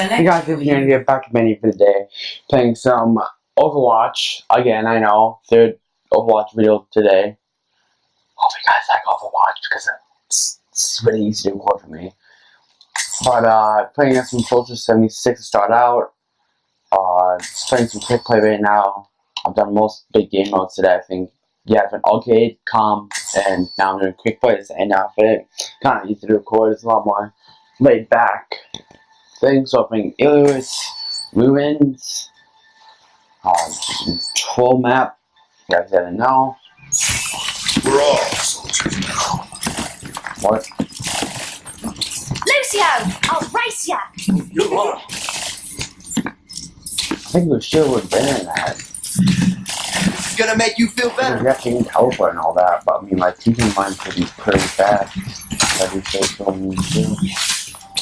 Hey guys, you're gonna get back to many for the day, playing some Overwatch again. I know third Overwatch video today. Hope you guys like Overwatch because it's, it's really easy to record for me. But uh, playing as some Soldier 76 to start out. Uh, just playing some quick play right now. I've done most big game modes today. I think yeah, I've been arcade, comp, and now I'm doing quick plays. And now for it, kind of easy to record. It's a lot more laid back things. So I'm playing Ilios, Ruins, uh, Troll Map. You guys didn't know. We're all soldiers now. What? Lucio, I'll race ya! You're on. I think we should have been in that. It's gonna make you feel Because better. you have to use teleport and all that, but I mean, like, keeping mine could be pretty, pretty fast. Every face on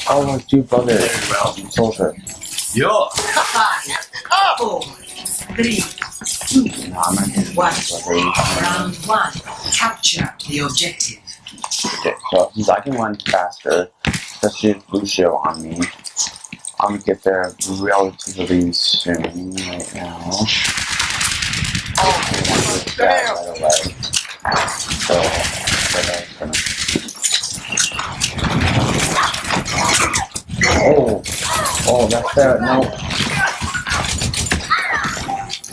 too. Oh, my two brothers. Very well. Soldier. You're Five, four, three, No, I'm not getting One. round one. Capture the objective. Okay, so since I can run faster, especially with Lucio on me, I'm gonna get there relatively soon right now. I want to get that right away. So, but I'm gonna... Oh, oh, that's there. No,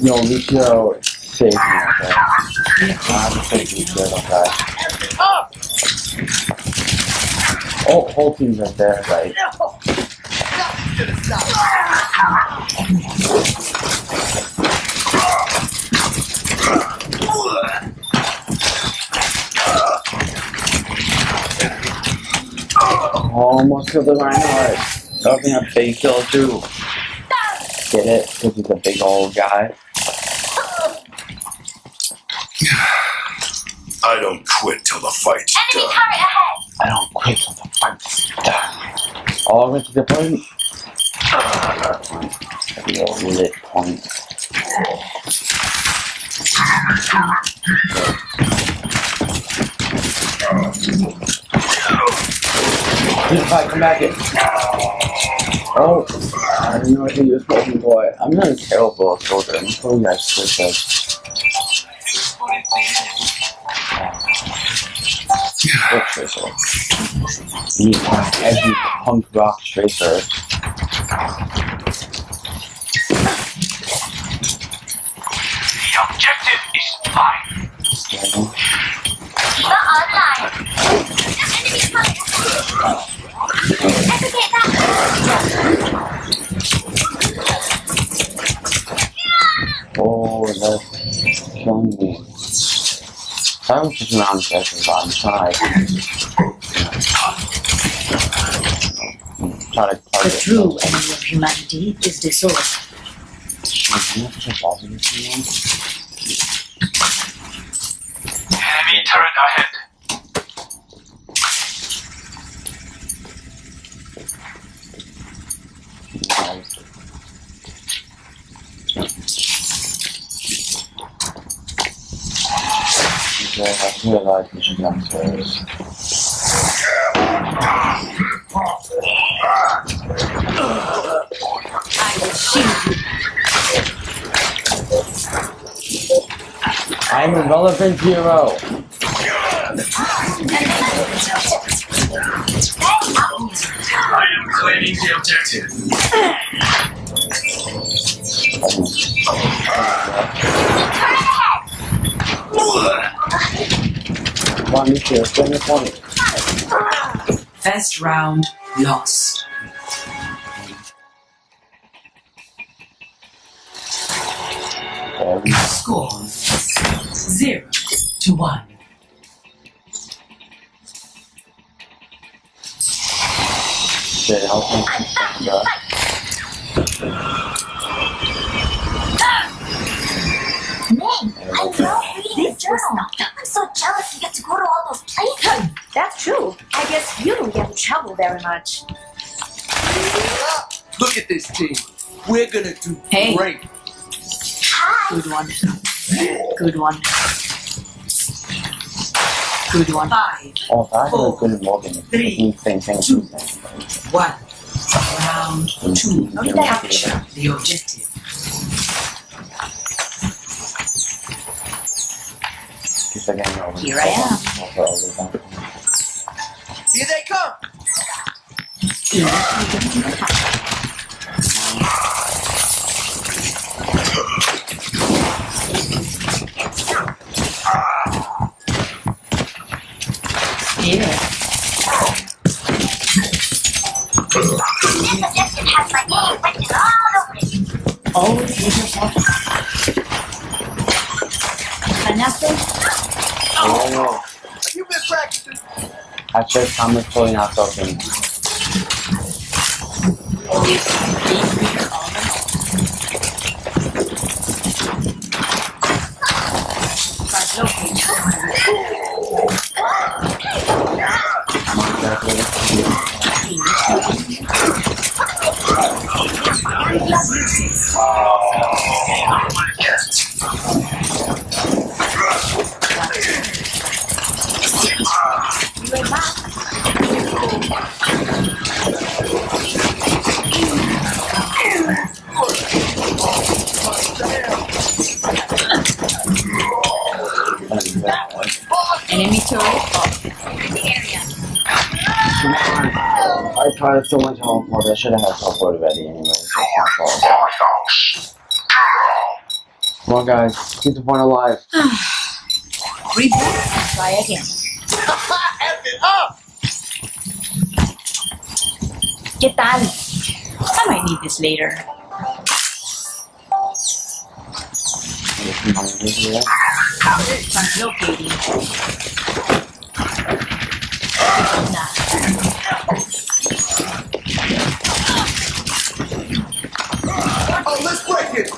no, Lucio is safe now. Okay, I'm taking good. Okay. Oh, whole team's right there, right? Almost killed the rhino. Something a big kill too. Get it? Because he's a big old guy. I don't quit till the fight's Enemy done. turret ahead! I don't quit till the fight's done. All the way to the point. The lit point. Just fight, come back in. Oh, I know I could use Golden Boy. I'm not a terrible soldier. I'm guys switch up. Switch Tracer. Have every punk rock tracer. The objective is fine. Okay. Not online! Enemy turret Navigate that Oh, that's killing me. I was just around sessions, but I'm trying to try to The true enemy of humanity is disorder. Can you push a button or something? Enemy turret ahead. Nice. I like we should come first. I will shield you. I'm a relevant hero. I am claiming the objective. Come on, you two, spin the point. First round lost. Score zero to one. Shit, help me stand up. Ming, I reading this journal. I'm so jealous you get to go to all those places. That's true. I guess you don't get in trouble very much. Look at this team. We're gonna do Hey. great. Good one. Good one. Good one. Five, Oh, that's a Four, good Morgan. three, Same thing, two, same one. Round two. Capture the objective. Keep it getting over. Here I am. 上，竟然是一根。Hashtag Thomas pulling out something. Always being here all Enemy turret. I tried so much teleport. I should have had teleport ready anyway. It's my fault. Come on, guys. Keep the point alive. Reboot. Try again. F it up. ¿Qué tal? I might need this later. Oh, let's break it.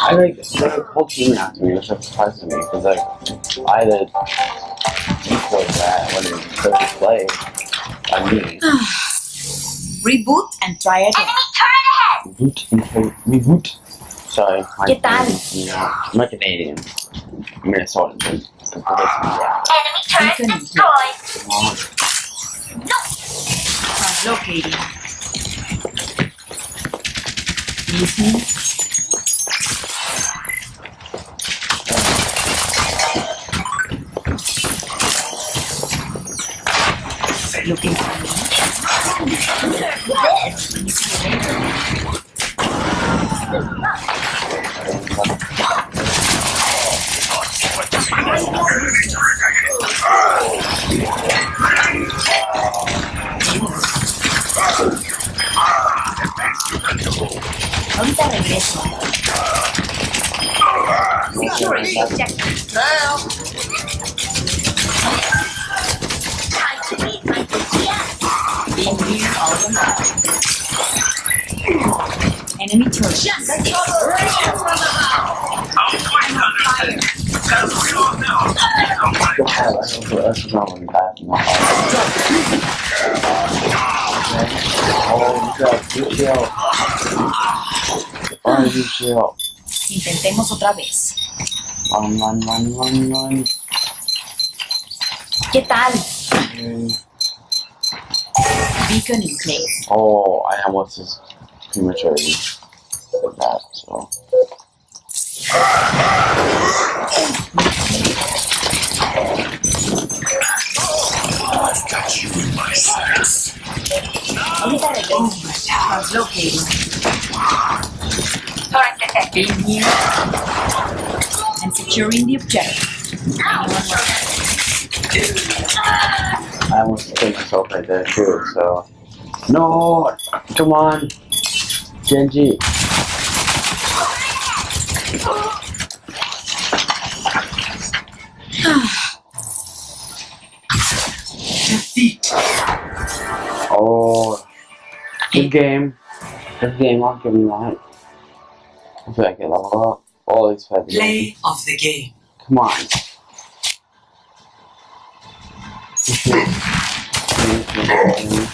I like the whole team after me, which surprised me because like I decoy that when play. I mean, Reboot and try again. Enemy turret ahead. reboot and play reboot. Sorry, my ¿Qué tal? Yeah, I'm a Canadian, Minnesotan. but yeah. Enemy turret Beacon. destroyed. Come on. Translocating. Looking for me. Ahorita regreso. Securing the objective. Now. Oh, you got good chill. Oh, you chill. Intentemos otra vez. Run, run, run, run, run. ¿Qué tal? Beacon in place. Oh, I almost just prematurely did that, so. I've got you in my sights. Ahorita regreso. Translocating. Turret detected. Being here. And securing the objective. Anyone want I almost killed myself right there too, so. No! Come on! Genji! Defeat. Oh. Good game. Good game, I'll give you that. I feel like I level up. All these five Play of the game. Come on.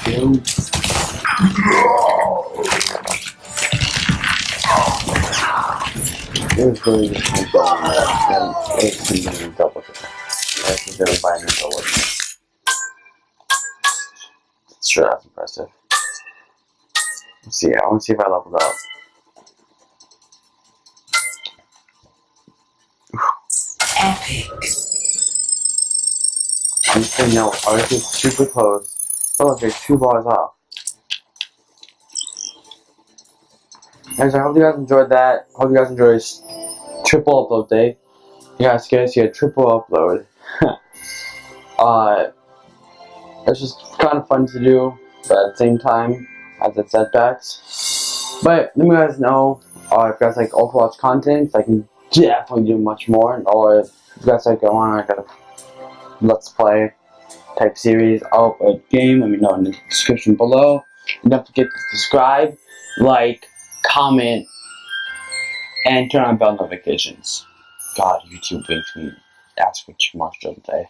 Just binary double. Sure, that's impressive. Let's see, I want to see if I leveled up. Epic. I'm just saying no, ours is super close. Oh, there's two bars off. Guys, I hope you guys enjoyed that. Hope you guys enjoyed this triple upload day. You guys to see a triple upload. uh, it's just kind of fun to do, but at the same time, has its setbacks. But let me guys know uh, if you guys like Overwatch content, I can definitely do much more. Or if you guys like go on like a let's play type series of a game, let me know in the description below. And don't forget to subscribe, like, comment, and turn on bell notifications. God, YouTube makes me ask for too much the other.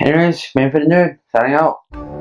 Anyways, man for the nerd, signing out.